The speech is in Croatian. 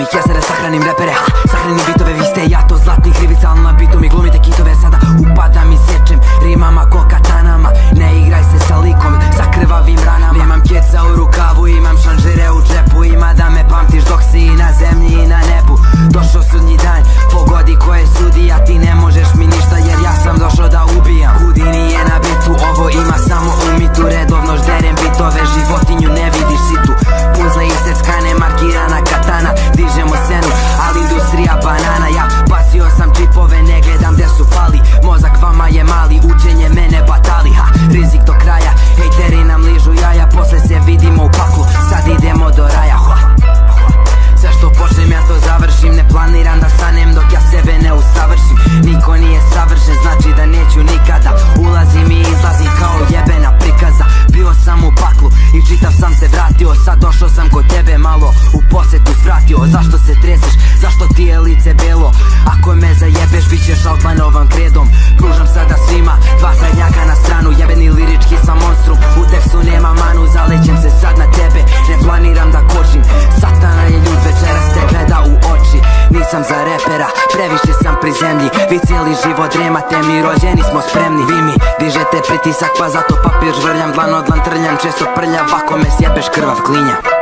Známých jezer, sachraným repere ha, Sachranný bytové výste, já to zlatý chlivica kod tebe malo u posjetu svratio. Zašto se treseš, zašto ti je lice belo? Ako me zajebeš bit ćeš Altvanovom kredom. Pružam sada svima dva srednjaka na stranu. Jebeni lirički sam monstrum. U tekstu nema manu Zalećem se sad na tebe. Ne planiram da kočim. Satana je ljud večeras te gleda u oči. Nisam za repera, previše sam pri zemlji. Vi cijeli život dremate mi rođeni smo spremni. Vi mi dižete pritisak pa zato papir žvrljam Dlan od dlan trljam često prljav Ako me sjebeš krvav klinja